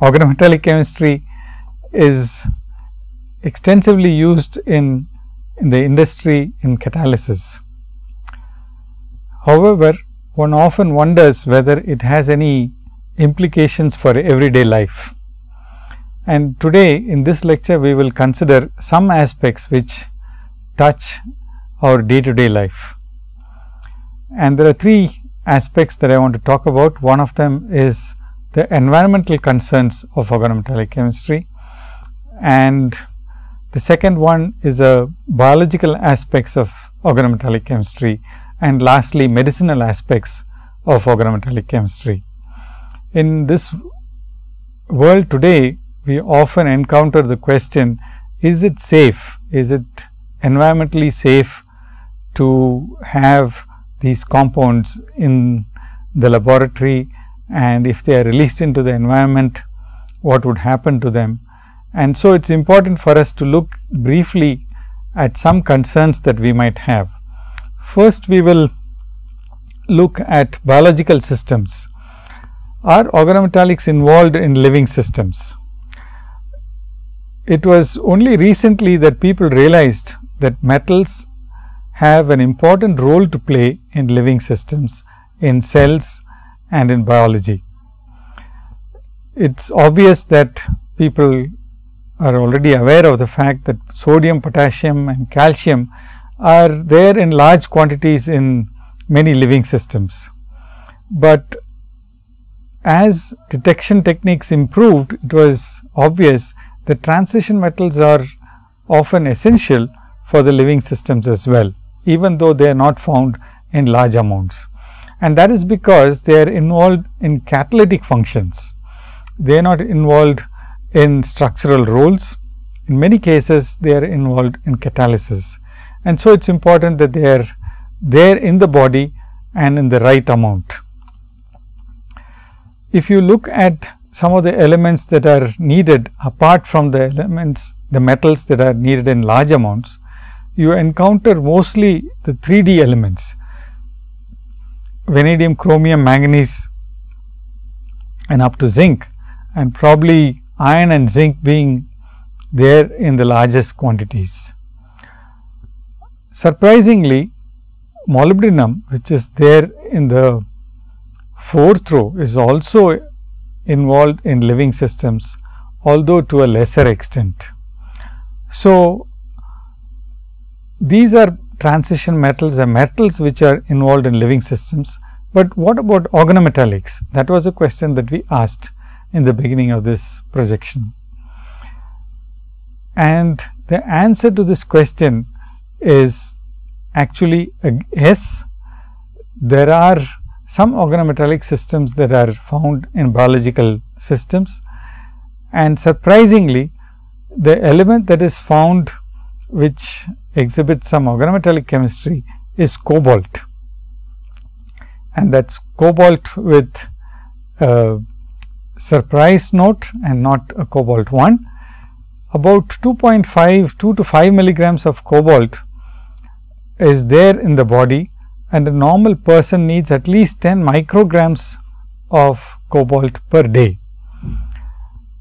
organometallic chemistry is extensively used in, in the industry in catalysis. However, one often wonders whether it has any implications for everyday life. And today in this lecture, we will consider some aspects which touch our day to day life. And there are three aspects that I want to talk about. One of them is the environmental concerns of organometallic chemistry. And the second one is a biological aspects of organometallic chemistry and lastly medicinal aspects of organometallic chemistry. In this world today, we often encounter the question, is it safe, is it environmentally safe to have these compounds in the laboratory and if they are released into the environment, what would happen to them. And so, it is important for us to look briefly at some concerns that we might have. First, we will look at biological systems. Are organometallics involved in living systems? It was only recently that people realized that metals have an important role to play in living systems in cells and in biology. It is obvious that people are already aware of the fact that sodium, potassium and calcium are there in large quantities in many living systems. But as detection techniques improved, it was obvious that transition metals are often essential for the living systems as well, even though they are not found in large amounts and that is because they are involved in catalytic functions. They are not involved in structural roles. In many cases, they are involved in catalysis. And so, it is important that they are there in the body and in the right amount. If you look at some of the elements that are needed apart from the elements, the metals that are needed in large amounts, you encounter mostly the 3 D elements vanadium, chromium, manganese and up to zinc and probably iron and zinc being there in the largest quantities. Surprisingly, molybdenum which is there in the fourth row is also involved in living systems, although to a lesser extent. So, these are transition metals are metals which are involved in living systems. But what about organometallics? That was a question that we asked in the beginning of this projection. And the answer to this question is actually yes. There are some organometallic systems that are found in biological systems and surprisingly the element that is found which exhibits some organometallic chemistry is cobalt and that is cobalt with a surprise note and not a cobalt 1. About 2.5 2 to 5 milligrams of cobalt is there in the body and a normal person needs at least 10 micrograms of cobalt per day.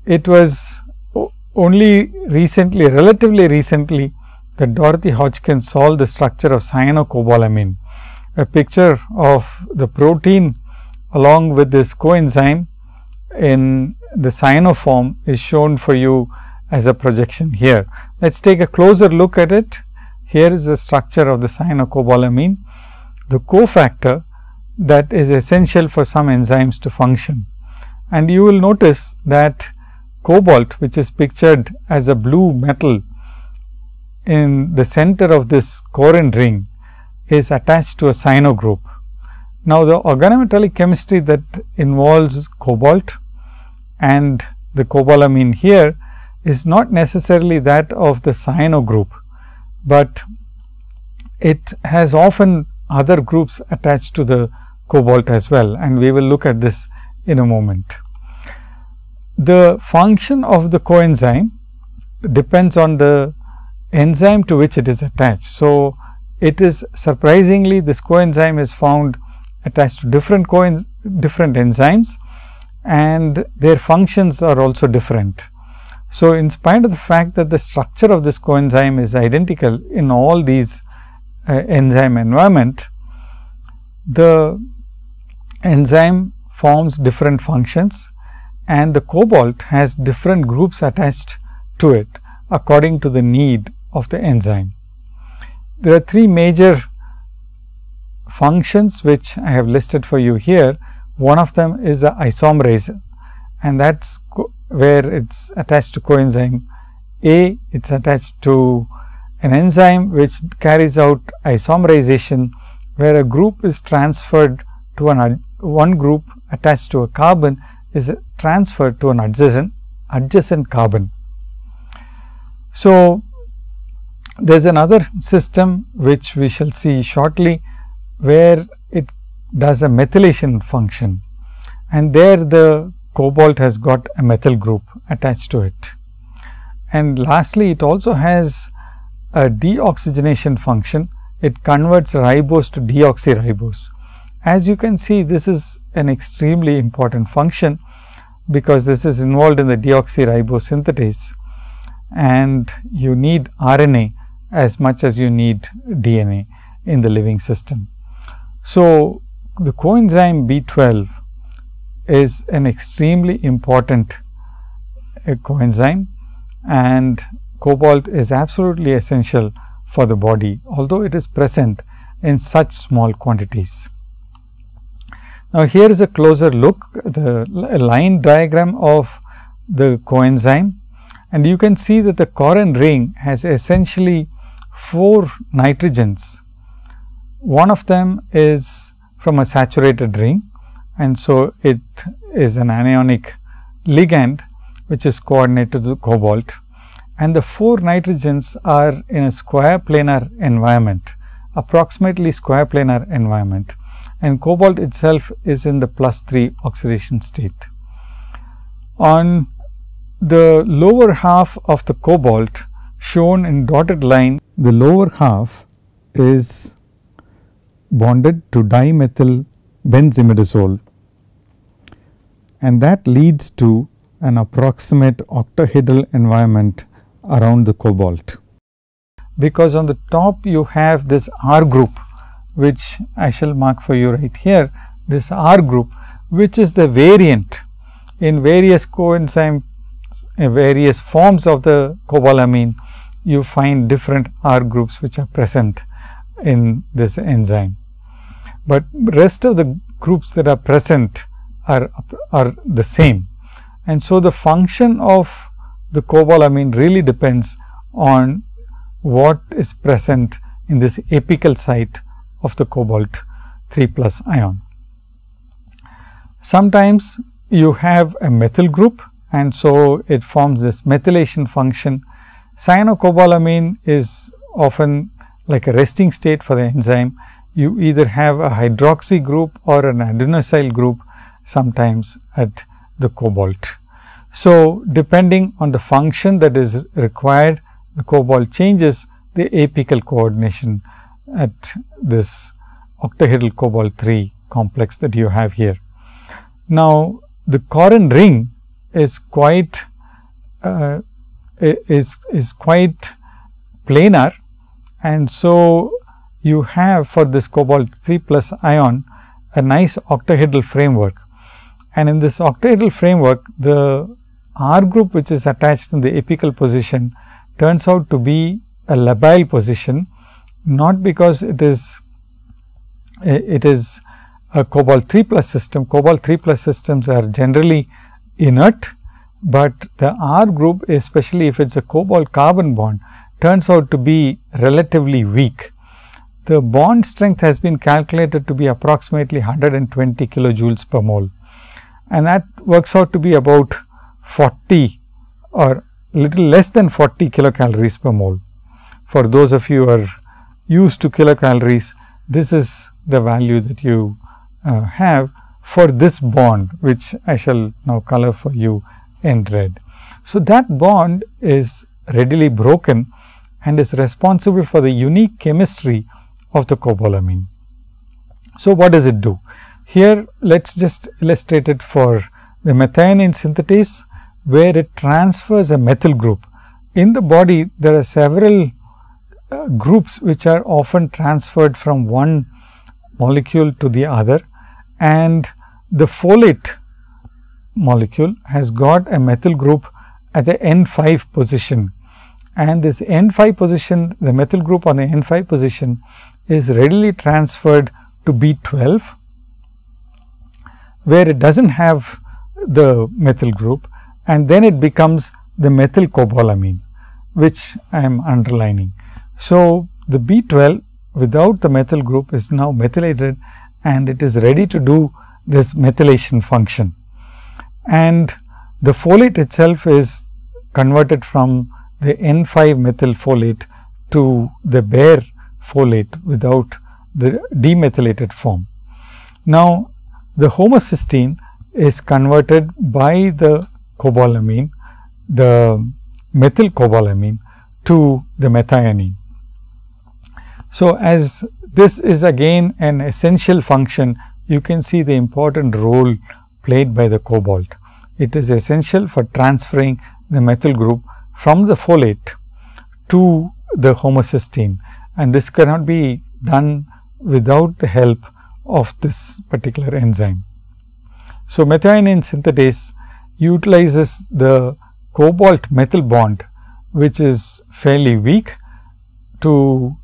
It was only recently relatively recently that Dorothy Hodgkins solved the structure of cyanocobalamin. A picture of the protein along with this coenzyme in the cyanoform is shown for you as a projection here. Let us take a closer look at it. Here is the structure of the cyanocobalamin, the cofactor that is essential for some enzymes to function. And you will notice that cobalt which is pictured as a blue metal in the center of this corrin ring is attached to a cyano group. Now, the organometallic chemistry that involves cobalt and the cobalamin here is not necessarily that of the cyano group, but it has often other groups attached to the cobalt as well and we will look at this in a moment. The function of the coenzyme depends on the enzyme to which it is attached. So, it is surprisingly this coenzyme is found attached to different coen different enzymes and their functions are also different. So, in spite of the fact that the structure of this coenzyme is identical in all these uh, enzyme environment, the enzyme forms different functions and the cobalt has different groups attached to it according to the need of the enzyme. There are three major functions which I have listed for you here. One of them is the isomerase and that is where it is attached to coenzyme A, it is attached to an enzyme which carries out isomerization, where a group is transferred to an one group attached to a carbon is transferred to an adjacent adjacent carbon. So, there is another system which we shall see shortly, where it does a methylation function and there the cobalt has got a methyl group attached to it. And lastly, it also has a deoxygenation function, it converts ribose to deoxyribose. As you can see, this is an extremely important function, because this is involved in the deoxyribose synthetase and you need RNA as much as you need DNA in the living system. So, the coenzyme B12 is an extremely important uh, coenzyme and cobalt is absolutely essential for the body, although it is present in such small quantities. Now, here is a closer look the line diagram of the coenzyme and you can see that the corrin ring has essentially four nitrogens. One of them is from a saturated ring and so it is an anionic ligand which is coordinated to the cobalt and the four nitrogens are in a square planar environment approximately square planar environment and cobalt itself is in the plus 3 oxidation state. On the lower half of the cobalt shown in dotted line, the lower half is bonded to dimethyl benzimidazole and that leads to an approximate octahedral environment around the cobalt. Because on the top you have this R group which I shall mark for you right here this R group which is the variant in various coenzyme various forms of the cobalamin you find different R groups which are present in this enzyme. But rest of the groups that are present are, are the same. And so, the function of the cobalamin really depends on what is present in this apical site of the cobalt 3 plus ion. Sometimes you have a methyl group and so it forms this methylation function. Cyanocobalamin is often like a resting state for the enzyme. You either have a hydroxy group or an adenosyl group sometimes at the cobalt. So, depending on the function that is required, the cobalt changes the apical coordination at this octahedral cobalt 3 complex that you have here. Now, the corrin ring is quite uh, is is quite planar. And so you have for this cobalt 3 plus ion a nice octahedral framework. And in this octahedral framework the R group which is attached in the apical position turns out to be a labile position, not because it is it is a cobalt 3 plus system. Cobalt 3 plus systems are generally inert, but the R group especially if it is a cobalt carbon bond turns out to be relatively weak. The bond strength has been calculated to be approximately 120 kilojoules per mole and that works out to be about 40 or little less than 40 kilocalories per mole. For those of you who are used to kilocalories, this is the value that you uh, have for this bond, which I shall now color for you in red. So, that bond is readily broken and is responsible for the unique chemistry of the cobalamin. So, what does it do? Here let us just illustrate it for the methionine synthetase where it transfers a methyl group. In the body there are several uh, groups which are often transferred from one molecule to the other and the folate molecule has got a methyl group at the N 5 position and this N 5 position the methyl group on the N 5 position is readily transferred to B 12 where it does not have the methyl group and then it becomes the methyl cobalamin which I am underlining. So, the B 12 without the methyl group is now methylated and it is ready to do this methylation function. And the folate itself is converted from the N 5 methyl folate to the bare folate without the demethylated form. Now, the homocysteine is converted by the cobalamin, the methyl cobalamin to the methionine. So, as this is again an essential function, you can see the important role played by the cobalt. It is essential for transferring the methyl group from the folate to the homocysteine and this cannot be done without the help of this particular enzyme. So, methionine synthetase utilizes the cobalt methyl bond which is fairly weak to,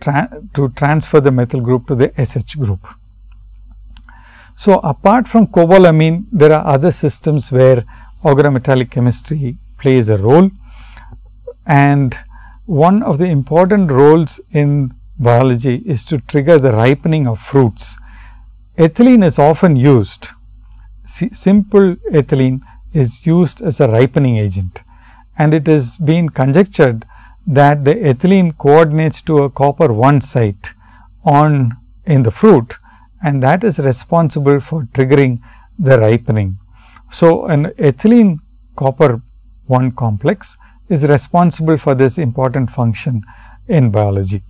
tra to transfer the methyl group to the SH group. So, apart from cobalamin there are other systems where organometallic chemistry plays a role. And one of the important roles in biology is to trigger the ripening of fruits. Ethylene is often used, simple ethylene is used as a ripening agent. And it has been conjectured that the ethylene coordinates to a copper 1 site on in the fruit and that is responsible for triggering the ripening. So, an ethylene copper 1 complex is responsible for this important function in biology.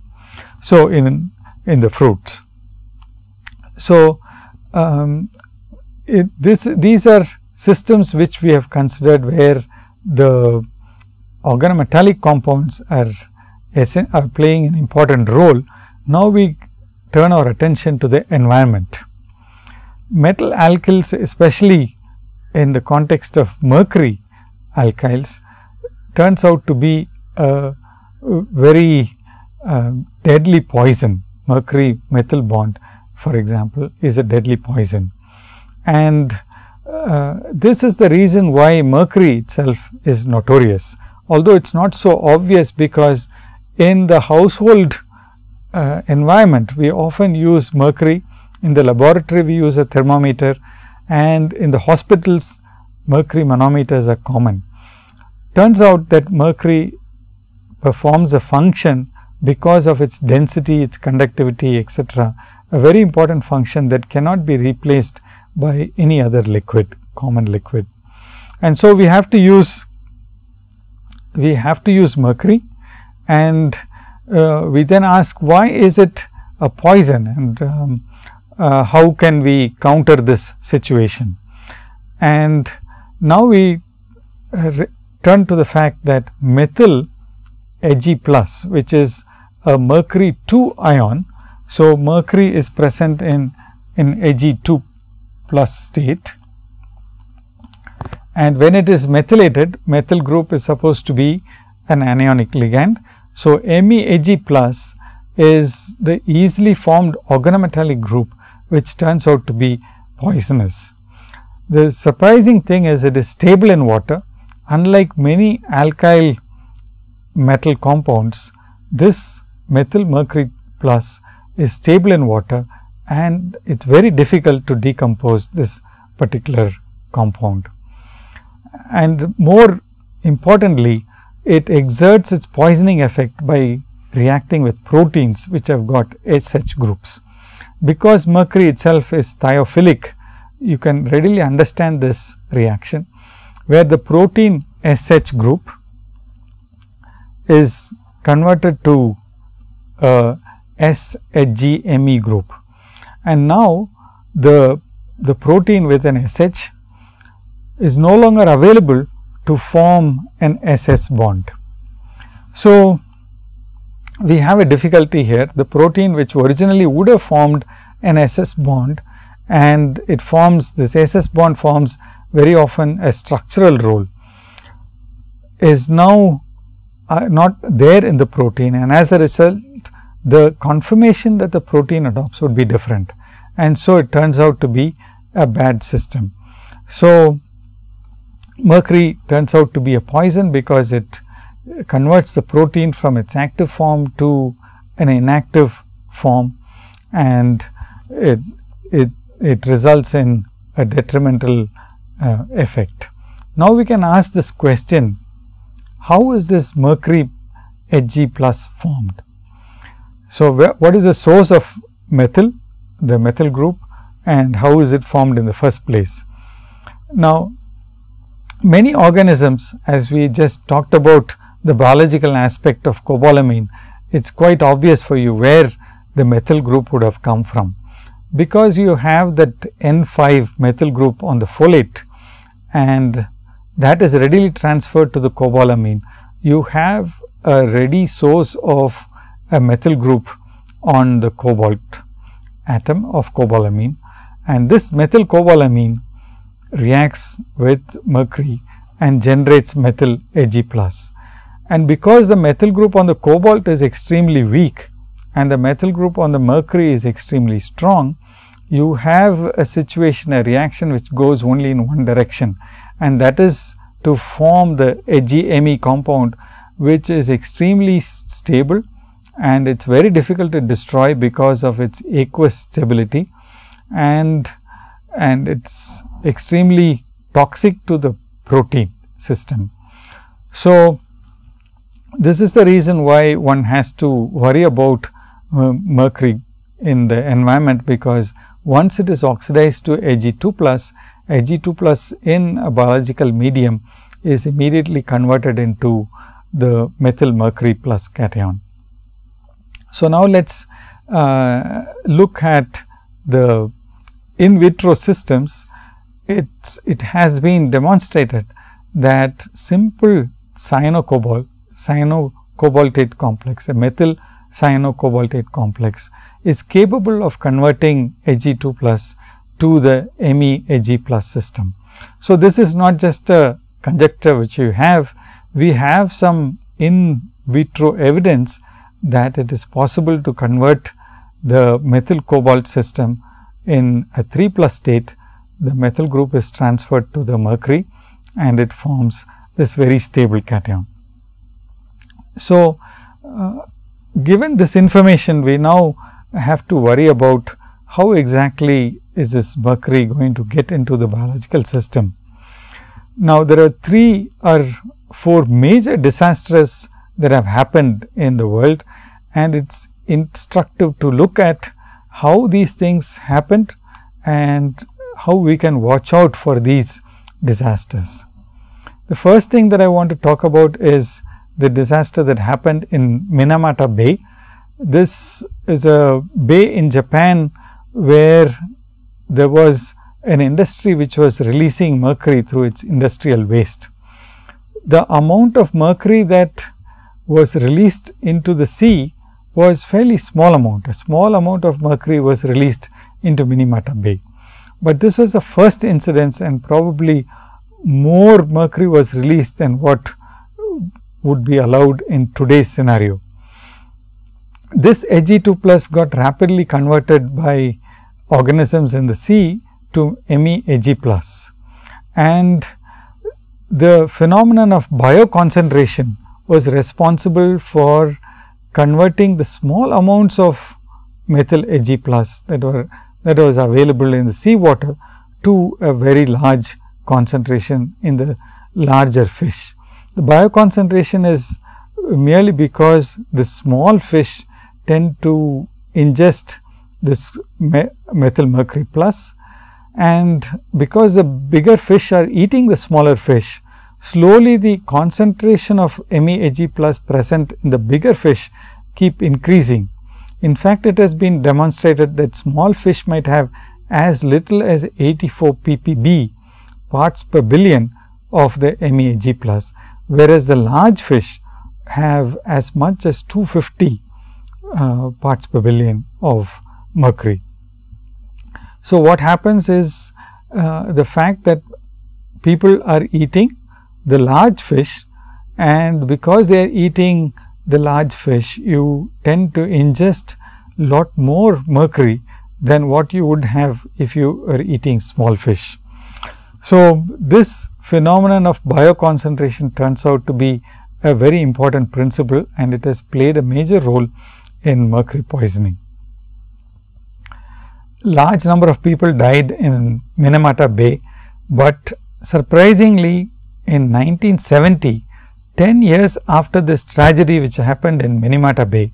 So, in, in the fruits. So, um, it, this these are systems which we have considered where the organometallic compounds are, are playing an important role. Now, we turn our attention to the environment. Metal alkyls especially in the context of mercury alkyls turns out to be a very uh, deadly poison. Mercury methyl bond for example, is a deadly poison. And uh, this is the reason why mercury itself is notorious, although it is not so obvious because in the household uh, environment. We often use mercury, in the laboratory we use a thermometer. And in the hospitals mercury manometers are common. Turns out that mercury performs a function because of its density, its conductivity etcetera, a very important function that cannot be replaced by any other liquid, common liquid. And so, we have to use we have to use mercury. And uh, we then ask why is it a poison and um, uh, how can we counter this situation. And now, we uh, turn to the fact that methyl Hg plus which is a mercury 2 ion. So, mercury is present in, in Hg 2 plus state and when it is methylated methyl group is supposed to be an anionic ligand. So, MEAG plus is the easily formed organometallic group which turns out to be poisonous. The surprising thing is it is stable in water unlike many alkyl metal compounds this methyl mercury plus is stable in water and it is very difficult to decompose this particular compound. And more importantly, it exerts its poisoning effect by reacting with proteins which have got SH groups. Because mercury itself is thiophilic, you can readily understand this reaction, where the protein SH group is converted to a SHGME group. And now, the, the protein with an SH is no longer available to form an SS bond. So, we have a difficulty here the protein which originally would have formed an SS bond and it forms this SS bond forms very often a structural role is now uh, not there in the protein and as a result the conformation that the protein adopts would be different and so it turns out to be a bad system. So, mercury turns out to be a poison because it converts the protein from its active form to an inactive form and it, it, it results in a detrimental uh, effect. Now, we can ask this question how is this mercury Hg plus formed? So, what is the source of methyl, the methyl group and how is it formed in the first place? Now, many organisms as we just talked about the biological aspect of cobalamin, it is quite obvious for you where the methyl group would have come from. Because you have that N 5 methyl group on the folate and that is readily transferred to the cobalamin, you have a ready source of a methyl group on the cobalt atom of cobalamin and this methyl cobalamin reacts with mercury and generates methyl Hg plus. And because the methyl group on the cobalt is extremely weak and the methyl group on the mercury is extremely strong, you have a situation, a reaction which goes only in one direction and that is to form the HgMe compound, which is extremely stable and it is very difficult to destroy because of its aqueous stability and and it is extremely toxic to the protein system. So, this is the reason why one has to worry about uh, mercury in the environment, because once it is oxidized to Hg 2 plus, Hg 2 plus in a biological medium is immediately converted into the methyl mercury plus cation. So, now let us uh, look at the in vitro systems. It's, it has been demonstrated that simple cyanocobalt cyanocobaltate complex, a methyl cyanocobaltate complex is capable of converting Hg2 plus to the Me Hg plus system. So, this is not just a conjecture which you have, we have some in vitro evidence that it is possible to convert the methyl cobalt system in a 3 plus state. The methyl group is transferred to the mercury and it forms this very stable cation. So, uh, given this information we now have to worry about how exactly is this mercury going to get into the biological system. Now, there are three or four major disasters that have happened in the world and it is instructive to look at how these things happened and how we can watch out for these disasters. The first thing that I want to talk about is the disaster that happened in Minamata Bay. This is a bay in Japan where there was an industry which was releasing mercury through its industrial waste. The amount of mercury that was released into the sea was fairly small amount. A small amount of mercury was released into Minamata Bay. But this was the first incidence and probably more mercury was released than what would be allowed in today's scenario. This Hg2 plus got rapidly converted by organisms in the sea to MEAg plus and the phenomenon of bioconcentration was responsible for converting the small amounts of methyl Hg plus that were that was available in the sea water to a very large concentration in the larger fish. The bioconcentration is merely because the small fish tend to ingest this me methyl mercury plus and because the bigger fish are eating the smaller fish, slowly the concentration of MEAg plus present in the bigger fish keep increasing. In fact, it has been demonstrated that small fish might have as little as 84 ppb parts per billion of the MEG plus, whereas the large fish have as much as 250 uh, parts per billion of mercury. So, what happens is uh, the fact that people are eating the large fish and because they are eating the large fish, you tend to ingest lot more mercury than what you would have if you were eating small fish. So, this phenomenon of bioconcentration turns out to be a very important principle and it has played a major role in mercury poisoning. Large number of people died in Minamata Bay, but surprisingly in 1970 10 years after this tragedy which happened in Minamata Bay,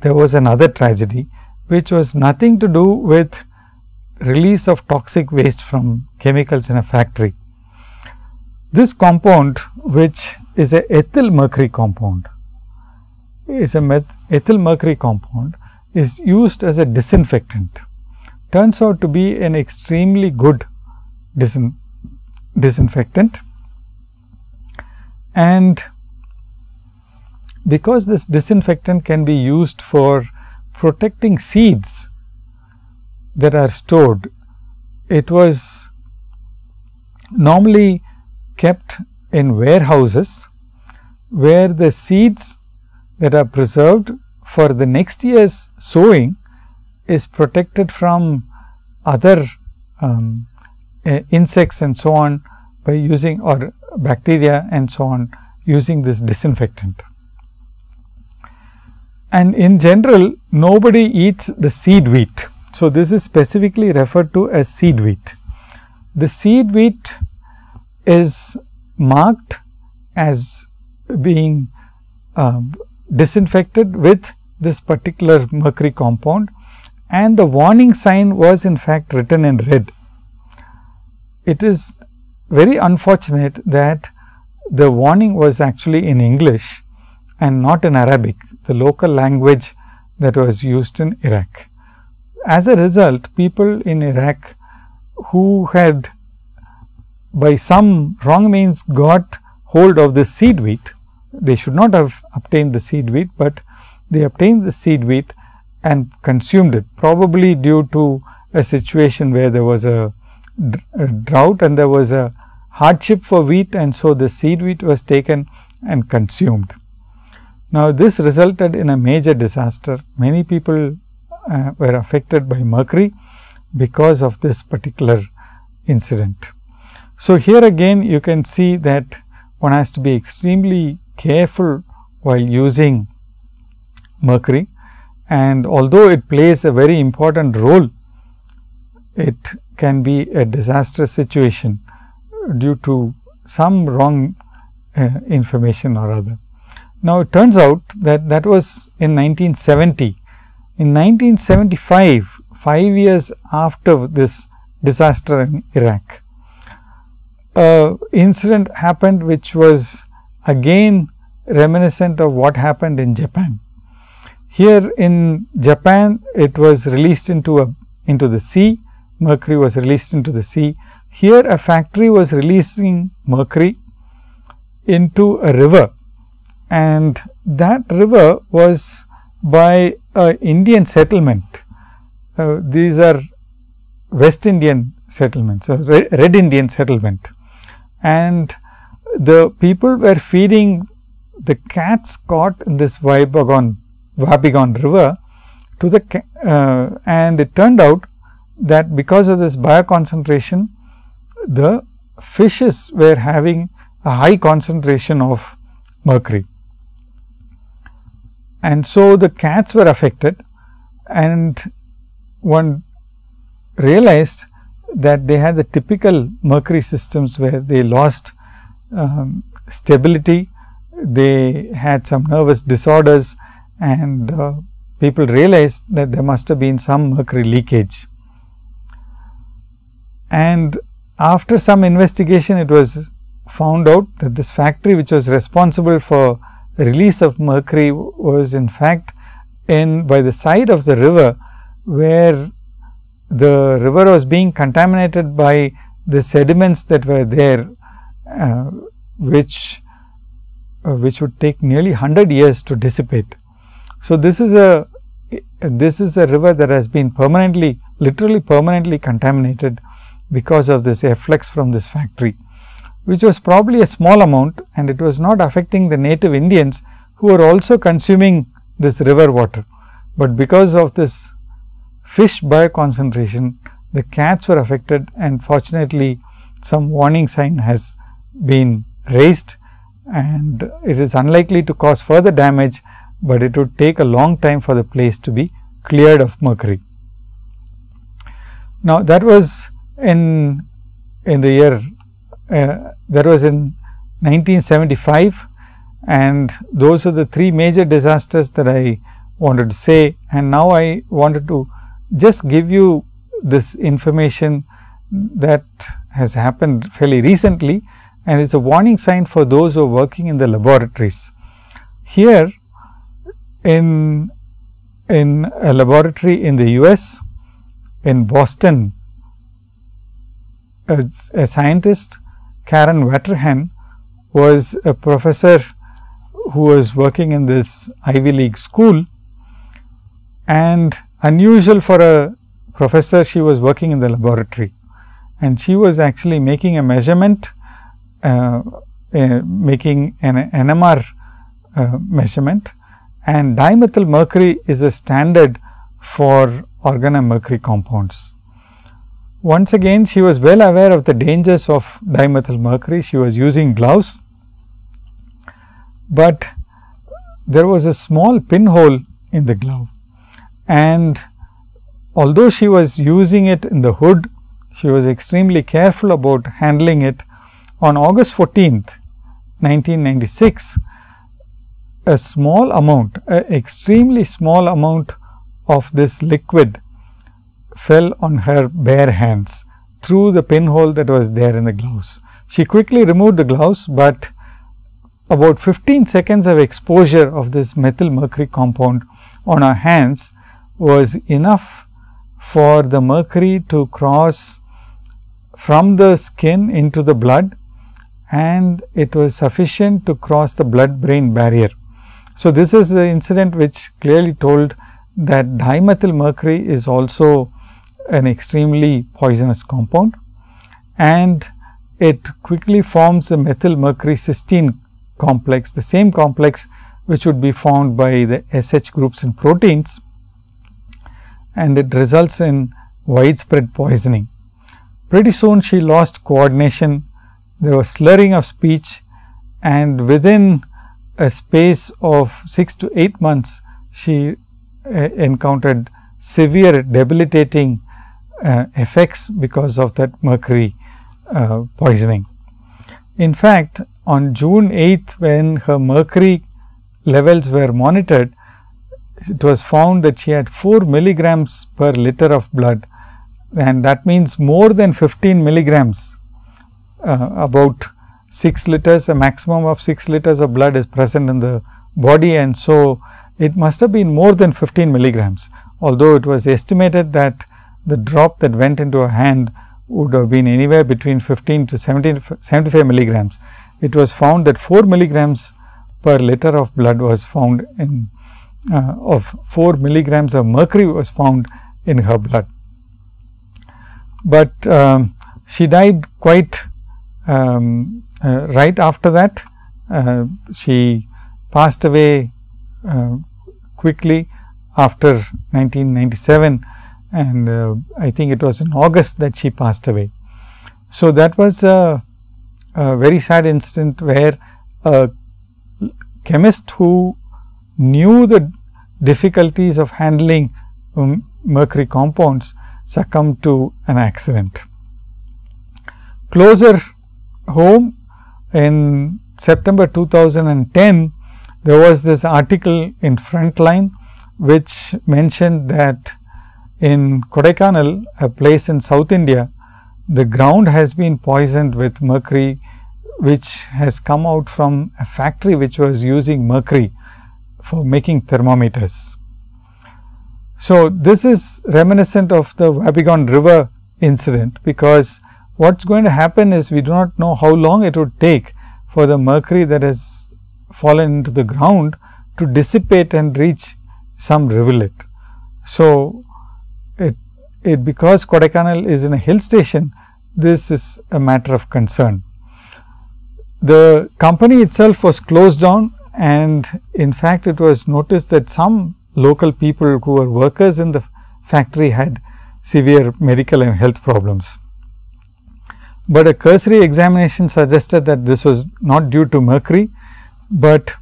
there was another tragedy which was nothing to do with release of toxic waste from chemicals in a factory. This compound which is a ethyl mercury compound is a ethyl mercury compound is used as a disinfectant turns out to be an extremely good disin disinfectant and because this disinfectant can be used for protecting seeds that are stored, it was normally kept in warehouses where the seeds that are preserved for the next year's sowing is protected from other um, uh, insects and so on by using or bacteria and so on using this disinfectant. And in general nobody eats the seed wheat. So, this is specifically referred to as seed wheat. The seed wheat is marked as being uh, disinfected with this particular mercury compound and the warning sign was in fact written in red. It is very unfortunate that the warning was actually in English and not in Arabic, the local language that was used in Iraq. As a result, people in Iraq who had by some wrong means got hold of the seed wheat, they should not have obtained the seed wheat, but they obtained the seed wheat and consumed it probably due to a situation where there was a, a drought and there was a hardship for wheat and so the seed wheat was taken and consumed. Now, this resulted in a major disaster. Many people uh, were affected by mercury because of this particular incident. So, here again you can see that one has to be extremely careful while using mercury and although it plays a very important role, it can be a disastrous situation due to some wrong uh, information or other. Now, it turns out that that was in 1970. In 1975, 5 years after this disaster in Iraq, a incident happened which was again reminiscent of what happened in Japan. Here in Japan, it was released into a into the sea, mercury was released into the sea here a factory was releasing mercury into a river and that river was by a Indian settlement. Uh, these are West Indian settlements, so red, red Indian settlement and the people were feeding the cats caught in this Wabigoon, Wabigoon river to the uh, and it turned out that because of this bioconcentration the fishes were having a high concentration of mercury. And so, the cats were affected and one realized that they had the typical mercury systems where they lost um, stability, they had some nervous disorders and uh, people realized that there must have been some mercury leakage. And after some investigation, it was found out that this factory which was responsible for the release of mercury was in fact in by the side of the river, where the river was being contaminated by the sediments that were there, uh, which uh, which would take nearly 100 years to dissipate. So, this is a this is a river that has been permanently literally permanently contaminated because of this efflux from this factory, which was probably a small amount and it was not affecting the native Indians who were also consuming this river water. But because of this fish bioconcentration, the cats were affected and fortunately, some warning sign has been raised and it is unlikely to cause further damage, but it would take a long time for the place to be cleared of mercury. Now, that was in in the year uh, that was in 1975 and those are the three major disasters that I wanted to say. And now I wanted to just give you this information that has happened fairly recently. And it is a warning sign for those who are working in the laboratories. Here in in a laboratory in the US in Boston a scientist Karen Wetterhahn was a professor who was working in this Ivy League school. And unusual for a professor she was working in the laboratory. And she was actually making a measurement uh, uh, making an NMR uh, measurement. And dimethyl mercury is a standard for organomercury compounds. Once again she was well aware of the dangers of dimethyl mercury, she was using gloves, but there was a small pinhole in the glove. And although she was using it in the hood, she was extremely careful about handling it. On August 14th, 1996, a small amount, a extremely small amount of this liquid fell on her bare hands through the pinhole that was there in the gloves. She quickly removed the gloves, but about 15 seconds of exposure of this methyl mercury compound on her hands was enough for the mercury to cross from the skin into the blood and it was sufficient to cross the blood brain barrier. So, this is the incident which clearly told that dimethyl mercury is also an extremely poisonous compound and it quickly forms a methyl mercury cysteine complex, the same complex which would be found by the SH groups in proteins and it results in widespread poisoning. Pretty soon she lost coordination, there was slurring of speech and within a space of 6 to 8 months she uh, encountered severe debilitating effects because of that mercury uh, poisoning. In fact, on June 8th when her mercury levels were monitored, it was found that she had 4 milligrams per liter of blood and that means more than 15 milligrams uh, about 6 liters a maximum of 6 liters of blood is present in the body and so it must have been more than 15 milligrams although it was estimated that the drop that went into her hand would have been anywhere between 15 to 17, 75 milligrams. It was found that 4 milligrams per liter of blood was found in uh, of 4 milligrams of mercury was found in her blood. But um, she died quite um, uh, right after that. Uh, she passed away uh, quickly after 1997 and uh, I think it was in August that she passed away. So, that was a, a very sad incident where a chemist who knew the difficulties of handling um, mercury compounds succumbed to an accident. Closer home in September 2010, there was this article in Frontline, which mentioned that in Kodaikanal, a place in South India, the ground has been poisoned with mercury, which has come out from a factory which was using mercury for making thermometers. So, this is reminiscent of the Wabigoon river incident, because what is going to happen is we do not know how long it would take for the mercury that has fallen into the ground to dissipate and reach some rivulet. So, it, because Kodaikanal is in a hill station, this is a matter of concern. The company itself was closed down and in fact, it was noticed that some local people who were workers in the factory had severe medical and health problems. But a cursory examination suggested that this was not due to mercury, but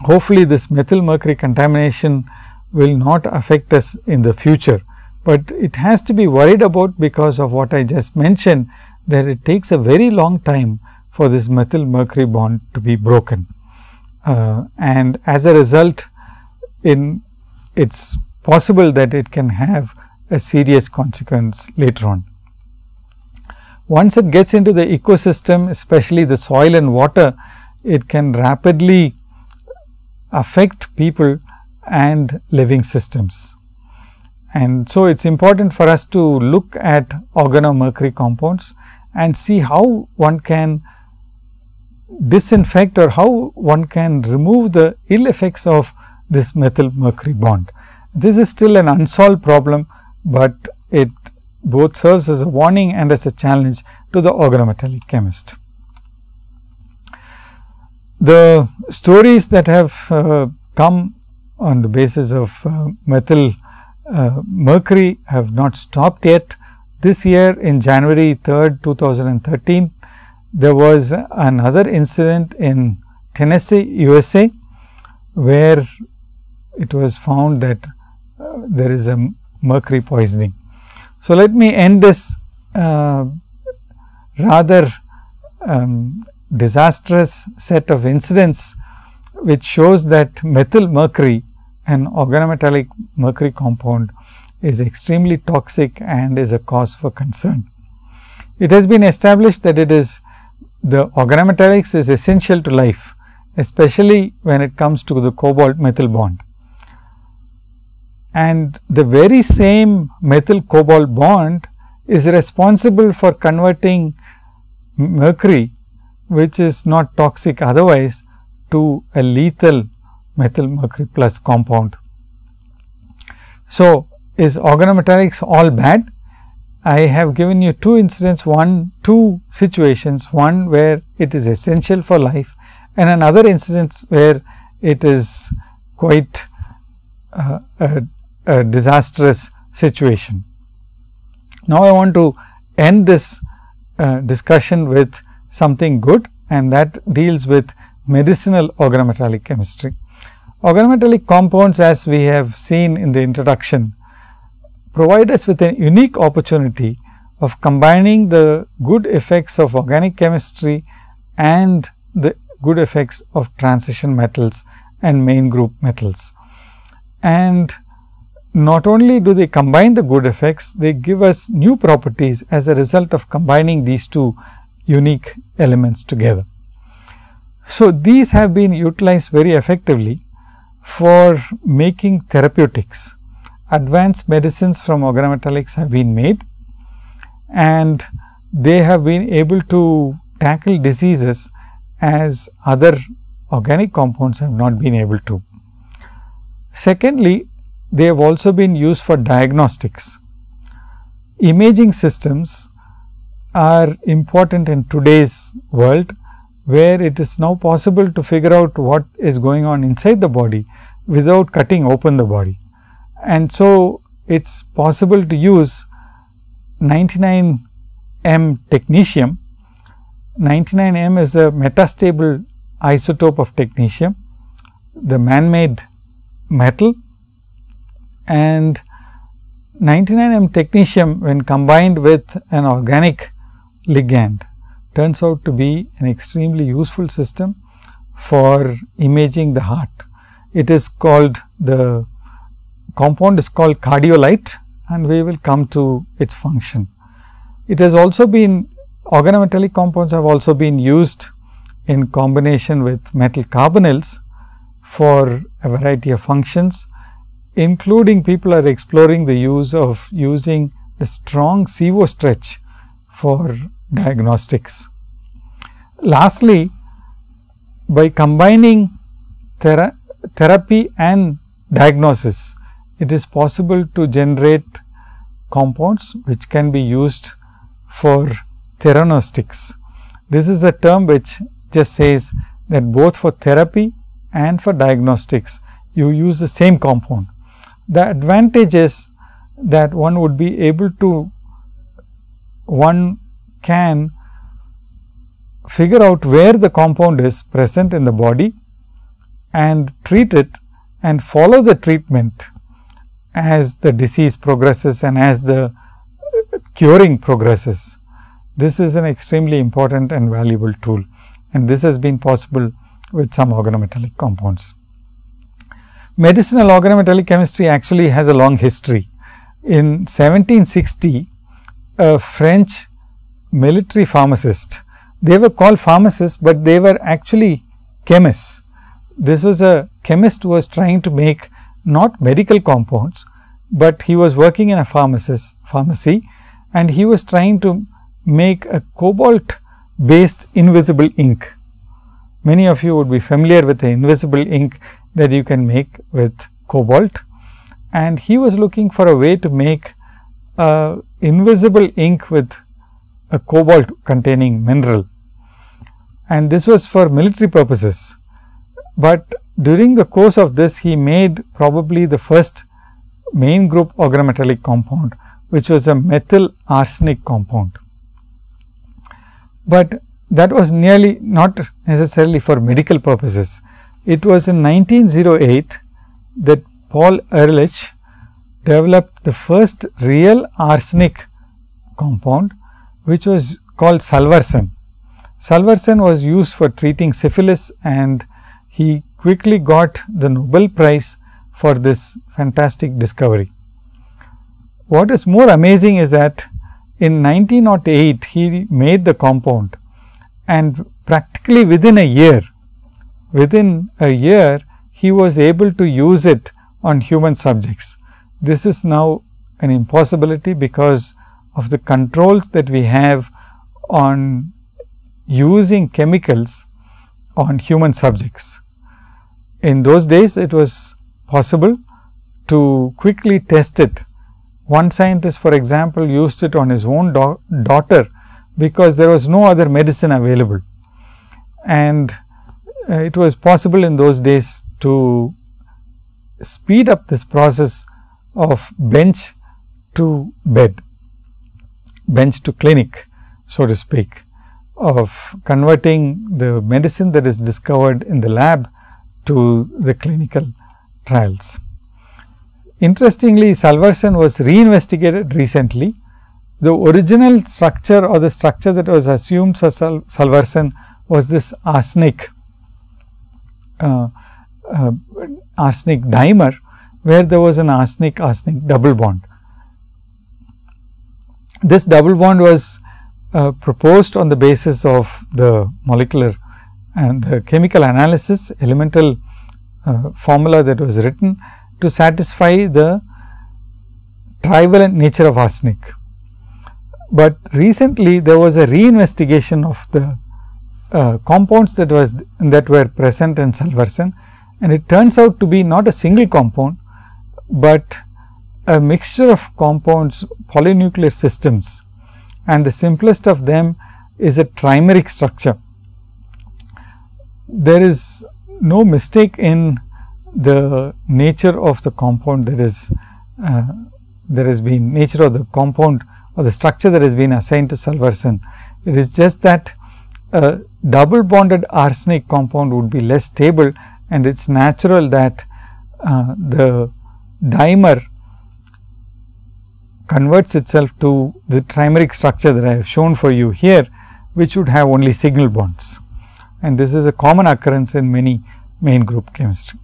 hopefully this methyl mercury contamination will not affect us in the future, but it has to be worried about because of what I just mentioned that it takes a very long time for this methyl mercury bond to be broken. Uh, and as a result in it is possible that it can have a serious consequence later on. Once it gets into the ecosystem especially the soil and water, it can rapidly affect people and living systems. And so, it is important for us to look at organomercury compounds and see how one can disinfect or how one can remove the ill effects of this methyl mercury bond. This is still an unsolved problem, but it both serves as a warning and as a challenge to the organometallic chemist. The stories that have uh, come on the basis of uh, methyl uh, mercury have not stopped yet. This year in January 3rd, 2013, there was another incident in Tennessee, USA, where it was found that uh, there is a mercury poisoning. So, let me end this uh, rather um, disastrous set of incidents, which shows that methyl mercury an organometallic mercury compound is extremely toxic and is a cause for concern. It has been established that it is the organometallics is essential to life, especially when it comes to the cobalt methyl bond and the very same methyl cobalt bond is responsible for converting mercury which is not toxic otherwise to a lethal methyl mercury plus compound. So, is organometallics all bad? I have given you two incidents, one, two situations, one where it is essential for life and another instance where it is quite uh, a a disastrous situation. Now, I want to end this uh, discussion with something good and that deals with medicinal organometallic chemistry. Organometallic compounds as we have seen in the introduction provide us with a unique opportunity of combining the good effects of organic chemistry and the good effects of transition metals and main group metals. And not only do they combine the good effects, they give us new properties as a result of combining these two unique elements together. So, these have been utilized very effectively for making therapeutics. Advanced medicines from organometallics have been made and they have been able to tackle diseases as other organic compounds have not been able to. Secondly, they have also been used for diagnostics. Imaging systems are important in today's world, where it is now possible to figure out what is going on inside the body without cutting open the body. And so, it is possible to use 99 M technetium. 99 M is a metastable isotope of technetium, the man made metal and 99 M technetium when combined with an organic ligand turns out to be an extremely useful system for imaging the heart. It is called the compound is called cardiolite and we will come to its function. It has also been organometallic compounds have also been used in combination with metal carbonyls for a variety of functions including people are exploring the use of using a strong CO stretch for diagnostics. Lastly, by combining thera therapy and diagnosis, it is possible to generate compounds which can be used for theranostics. This is a term which just says that both for therapy and for diagnostics you use the same compound. The advantage is that one would be able to one can figure out where the compound is present in the body and treat it and follow the treatment as the disease progresses and as the curing progresses. This is an extremely important and valuable tool and this has been possible with some organometallic compounds. Medicinal organometallic chemistry actually has a long history. In 1760, a French military pharmacist, they were called pharmacists, but they were actually chemists. This was a chemist who was trying to make not medical compounds, but he was working in a pharmacist pharmacy and he was trying to make a cobalt based invisible ink. Many of you would be familiar with the invisible ink that you can make with cobalt and he was looking for a way to make a invisible ink with a cobalt containing mineral and this was for military purposes. But during the course of this he made probably the first main group organometallic compound which was a methyl arsenic compound. But that was nearly not necessarily for medical purposes. It was in 1908 that Paul Ehrlich developed the first real arsenic compound, which was called salvarsan. Salvarsan was used for treating syphilis and he quickly got the Nobel Prize for this fantastic discovery. What is more amazing is that in 1908 he made the compound and practically within a year within a year he was able to use it on human subjects. This is now an impossibility because of the controls that we have on using chemicals on human subjects. In those days it was possible to quickly test it. One scientist for example, used it on his own daughter because there was no other medicine available. And uh, it was possible in those days to speed up this process of bench to bed, bench to clinic so to speak of converting the medicine that is discovered in the lab to the clinical trials. Interestingly, salvarsan was reinvestigated recently. The original structure or the structure that was assumed for sal salvarsan was this arsenic uh, uh, arsenic dimer, where there was an arsenic arsenic double bond. This double bond was uh, proposed on the basis of the molecular and the chemical analysis elemental uh, formula that was written to satisfy the trivalent nature of arsenic. But recently there was a reinvestigation of the uh, compounds that was that were present in salvarsan and it turns out to be not a single compound, but a mixture of compounds polynuclear systems and the simplest of them is a trimeric structure. There is no mistake in the nature of the compound that is uh, there has been nature of the compound or the structure that has been assigned to salvarsan. It is just that a double bonded arsenic compound would be less stable and it is natural that uh, the dimer converts itself to the trimeric structure that I have shown for you here, which would have only signal bonds. And this is a common occurrence in many main group chemistry.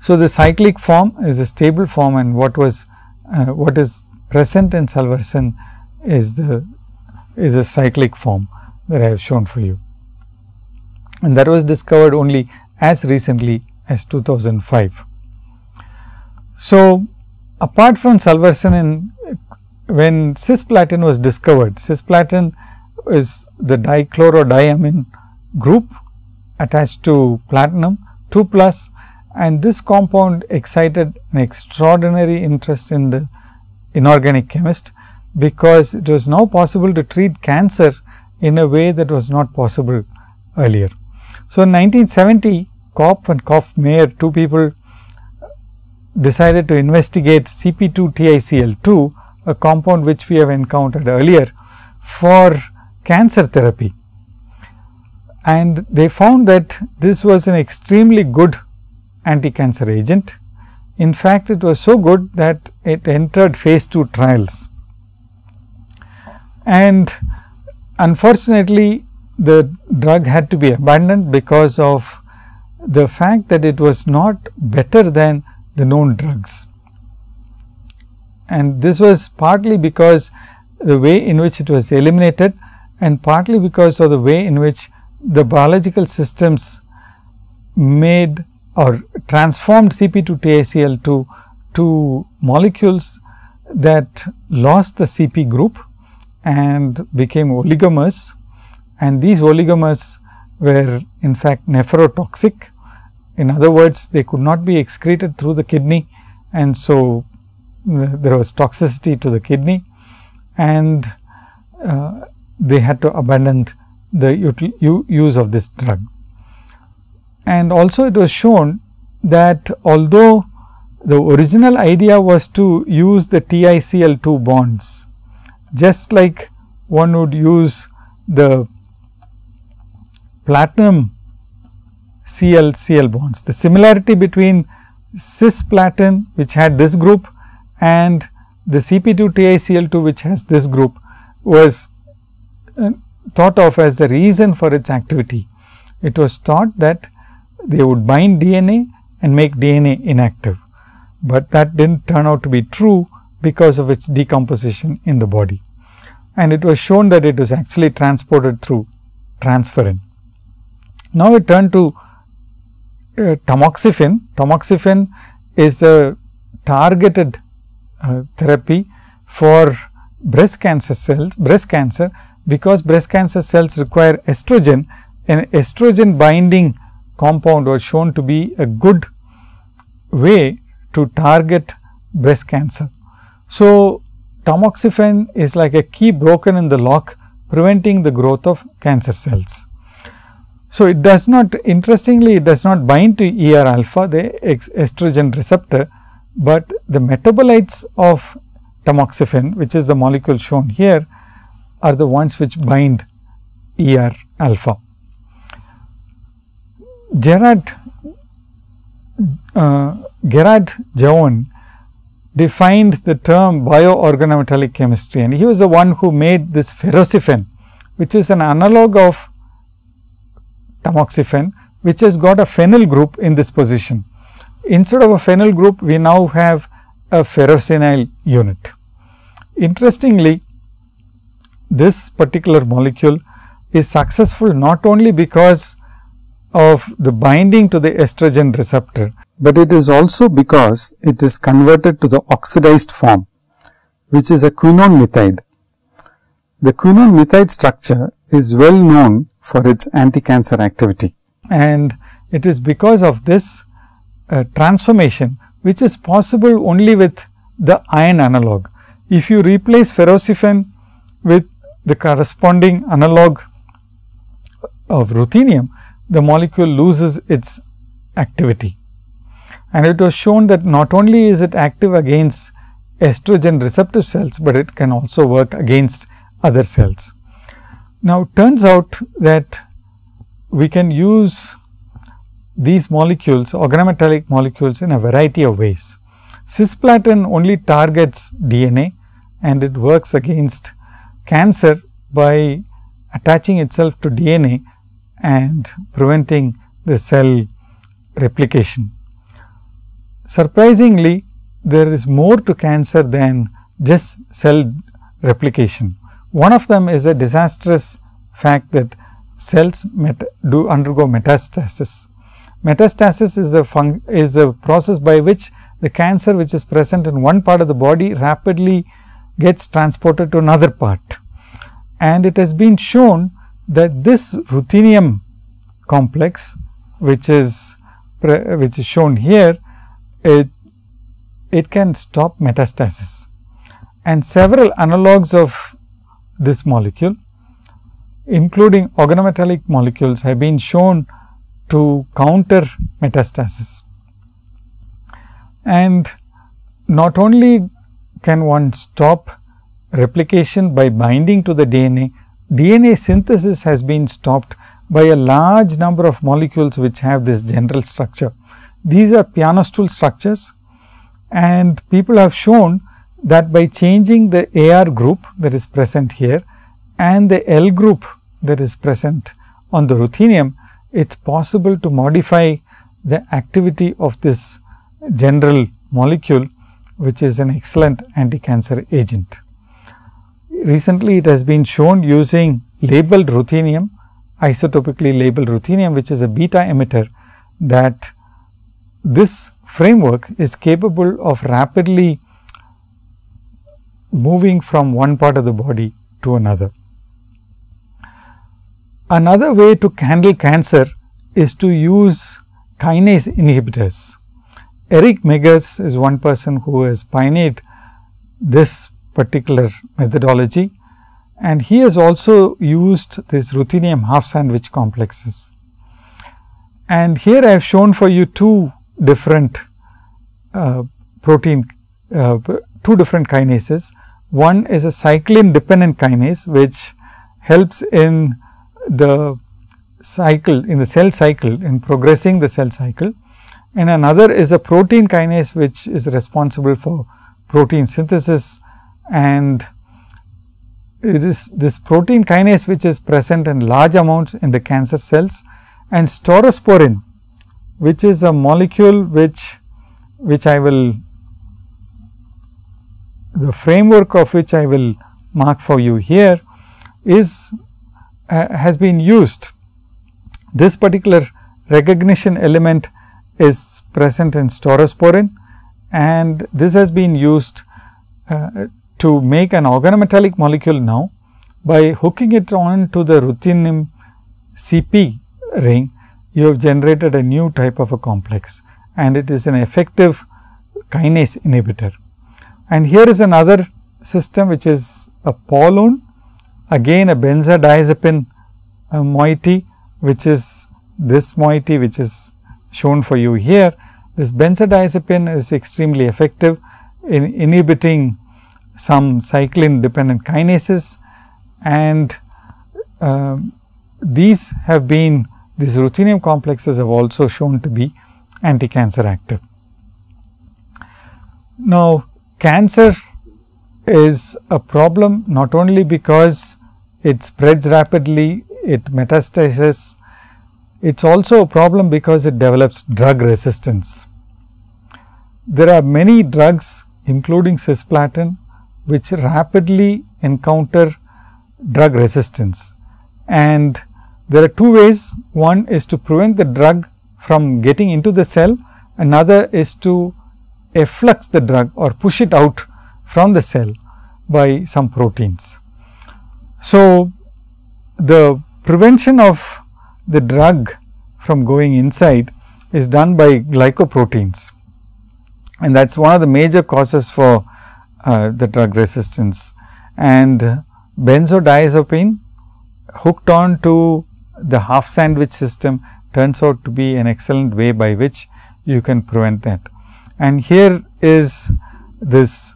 So, the cyclic form is a stable form and what was uh, what is present in salvarsan is the is a cyclic form that I have shown for you. And that was discovered only as recently as 2005. So, apart from salvarsan when cisplatin was discovered, cisplatin is the dichlorodiammine group attached to platinum 2 plus and this compound excited an extraordinary interest in the inorganic chemist, because it was now possible to treat cancer in a way that was not possible earlier. So, in 1970 Kopf and Kopf Maier two people decided to investigate CP2-TiCl2 a compound which we have encountered earlier for cancer therapy. And they found that this was an extremely good anti-cancer agent. In fact, it was so good that it entered phase 2 trials. And unfortunately, the drug had to be abandoned because of the fact that it was not better than the known drugs. And this was partly because the way in which it was eliminated and partly because of the way in which the biological systems made or transformed CP2TiCl2 to molecules that lost the CP group and became oligomers and these oligomers were in fact nephrotoxic. In other words, they could not be excreted through the kidney and so there was toxicity to the kidney and uh, they had to abandon the use of this drug. And also it was shown that although the original idea was to use the TiCl2 bonds, just like one would use the platinum Cl Cl bonds. The similarity between cisplatin which had this group and the CP2 TiCl2 which has this group was uh, thought of as the reason for its activity. It was thought that they would bind DNA and make DNA inactive, but that did not turn out to be true because of its decomposition in the body. And it was shown that it was actually transported through transferrin. Now, we turn to uh, tamoxifen. Tamoxifen is a targeted uh, therapy for breast cancer cells, breast cancer because breast cancer cells require estrogen and estrogen binding compound was shown to be a good way to target breast cancer. So, tamoxifen is like a key broken in the lock preventing the growth of cancer cells. So, it does not interestingly it does not bind to ER alpha the estrogen receptor, but the metabolites of tamoxifen which is the molecule shown here are the ones which bind ER alpha. Gerard uh, Gerard Jaouen defined the term bioorganometallic chemistry and he was the one who made this ferrocifen which is an analog of tamoxifen which has got a phenyl group in this position. Instead of a phenyl group, we now have a ferrocenyl unit. Interestingly, this particular molecule is successful not only because of the binding to the estrogen receptor, but it is also because it is converted to the oxidized form, which is a quinone methide. The quinone methide structure is well known for its anti-cancer activity. And it is because of this uh, transformation, which is possible only with the iron analog. If you replace ferrocifen with the corresponding analog of ruthenium, the molecule loses its activity. And it was shown that not only is it active against estrogen receptive cells, but it can also work against other cells. Now, turns out that we can use these molecules organometallic molecules in a variety of ways. Cisplatin only targets DNA and it works against cancer by attaching itself to DNA and preventing the cell replication. Surprisingly, there is more to cancer than just cell replication. One of them is a disastrous fact that cells do undergo metastasis. Metastasis is the is the process by which the cancer which is present in one part of the body rapidly gets transported to another part. And it has been shown that this ruthenium complex which is which is shown here it it can stop metastasis and several analogues of this molecule including organometallic molecules have been shown to counter metastasis. And not only can one stop replication by binding to the DNA, DNA synthesis has been stopped by a large number of molecules which have this general structure. These are piano stool structures and people have shown that by changing the AR group that is present here and the L group that is present on the ruthenium, it is possible to modify the activity of this general molecule, which is an excellent anti-cancer agent. Recently, it has been shown using labeled ruthenium, isotopically labeled ruthenium, which is a beta emitter that this framework is capable of rapidly moving from one part of the body to another. Another way to handle cancer is to use kinase inhibitors. Eric Meggers is one person who has pioneered this particular methodology and he has also used this ruthenium half sandwich complexes. And here I have shown for you two different uh, protein, uh, two different kinases. One is a cyclin dependent kinase, which helps in the cycle in the cell cycle in progressing the cell cycle. And another is a protein kinase which is responsible for protein synthesis. And it is this protein kinase which is present in large amounts in the cancer cells. And staurosporin which is a molecule which which I will the framework of which I will mark for you here is uh, has been used. This particular recognition element is present in staurosporin and this has been used uh, to make an organometallic molecule now by hooking it on to the ruthenium CP ring you have generated a new type of a complex and it is an effective kinase inhibitor. And here is another system which is a paullone again a benzodiazepine uh, moiety which is this moiety which is shown for you here. This benzodiazepine is extremely effective in inhibiting some cyclin dependent kinases and uh, these have been these ruthenium complexes have also shown to be anti-cancer active. Now, cancer is a problem not only because it spreads rapidly, it metastasizes, it is also a problem because it develops drug resistance. There are many drugs including cisplatin which rapidly encounter drug resistance and there are two ways. One is to prevent the drug from getting into the cell, another is to efflux the drug or push it out from the cell by some proteins. So, the prevention of the drug from going inside is done by glycoproteins and that is one of the major causes for uh, the drug resistance and benzodiazepine hooked on to the half sandwich system turns out to be an excellent way by which you can prevent that. And here is this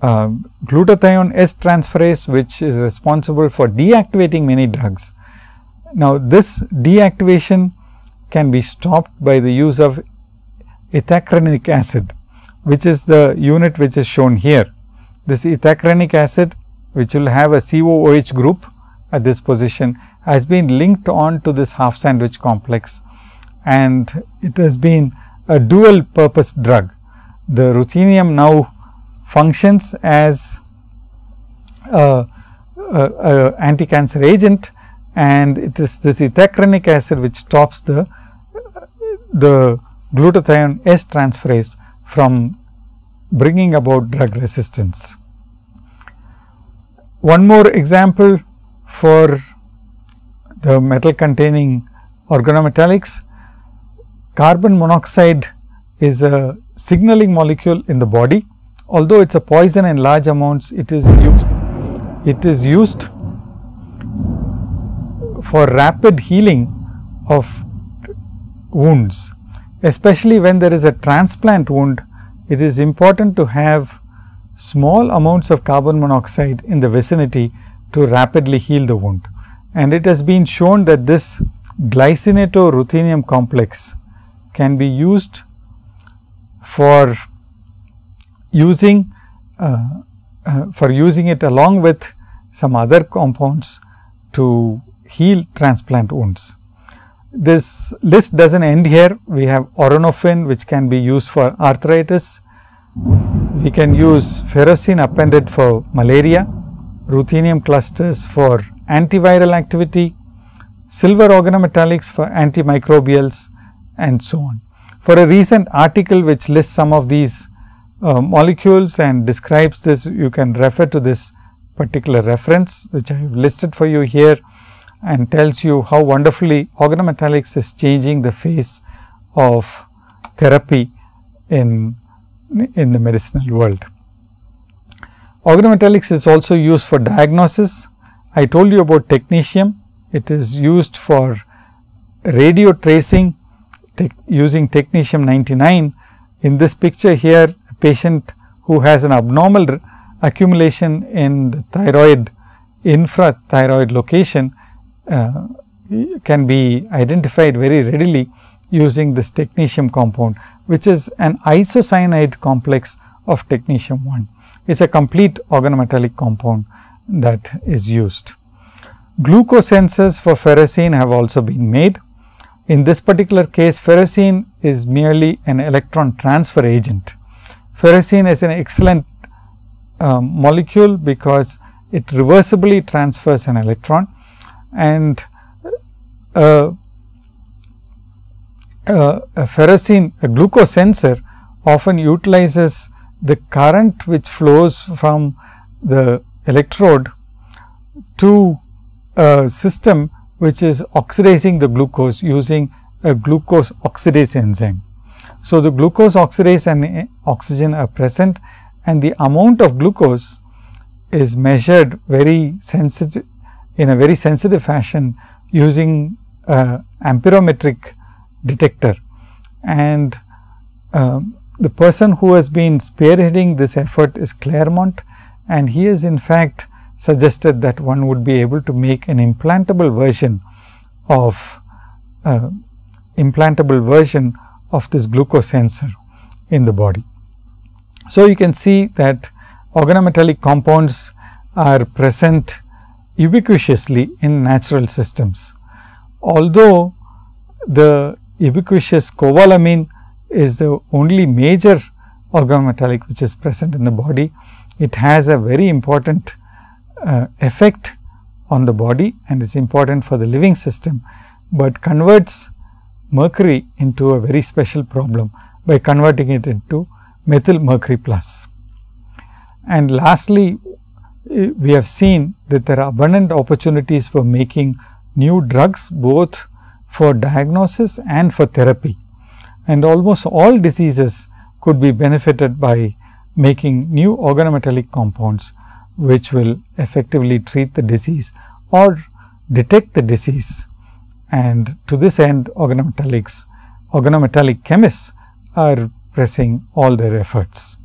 uh, glutathione S transferase which is responsible for deactivating many drugs. Now, this deactivation can be stopped by the use of ethacrynic acid, which is the unit which is shown here. This ethacrynic acid, which will have a COOH group at this position, has been linked on to this half sandwich complex and it has been a dual purpose drug. The ruthenium now functions as a, a, a anti-cancer agent and it is this ethacrynic acid which stops the, the glutathione S transferase from bringing about drug resistance. one more example for the metal containing organometallics, carbon monoxide is a signaling molecule in the body. Although it is a poison in large amounts, it is used, it is used for rapid healing of wounds, especially when there is a transplant wound. It is important to have small amounts of carbon monoxide in the vicinity to rapidly heal the wound. And it has been shown that this glycinato-ruthenium complex can be used for using uh, uh, for using it along with some other compounds to heal transplant wounds. This list does not end here. We have auranofin which can be used for arthritis. We can use ferrocene appended for malaria, ruthenium clusters for antiviral activity, silver organometallics for antimicrobials and so on. For a recent article which lists some of these uh, molecules and describes this, you can refer to this particular reference which I have listed for you here and tells you how wonderfully organometallics is changing the face of therapy in, in the medicinal world. Organometallics is also used for diagnosis. I told you about technetium. It is used for radio tracing using technetium 99. In this picture here, a patient who has an abnormal accumulation in the thyroid infrathyroid location uh, can be identified very readily using this technetium compound, which is an isocyanide complex of technetium 1. It is a complete organometallic compound that is used. Glucosensors for ferrocene have also been made. In this particular case, ferrocene is merely an electron transfer agent. Ferrocene is an excellent uh, molecule because it reversibly transfers an electron and uh, uh, a ferrocene a glucose sensor often utilizes the current which flows from the electrode to a system which is oxidizing the glucose using a glucose oxidase enzyme. So, the glucose oxidase and oxygen are present and the amount of glucose is measured very sensitive in a very sensitive fashion using a amperometric detector. And um, the person who has been spearheading this effort is Claremont and he has in fact suggested that one would be able to make an implantable version of uh, implantable version of this glucose sensor in the body. So, you can see that organometallic compounds are present ubiquitously in natural systems. Although the ubiquitous cobalamin is the only major organometallic which is present in the body, it has a very important uh, effect on the body and is important for the living system, but converts mercury into a very special problem by converting it into methyl mercury plus. And lastly, we have seen that there are abundant opportunities for making new drugs both for diagnosis and for therapy. And almost all diseases could be benefited by making new organometallic compounds, which will effectively treat the disease or detect the disease. And to this end organometallics, organometallic chemists are pressing all their efforts.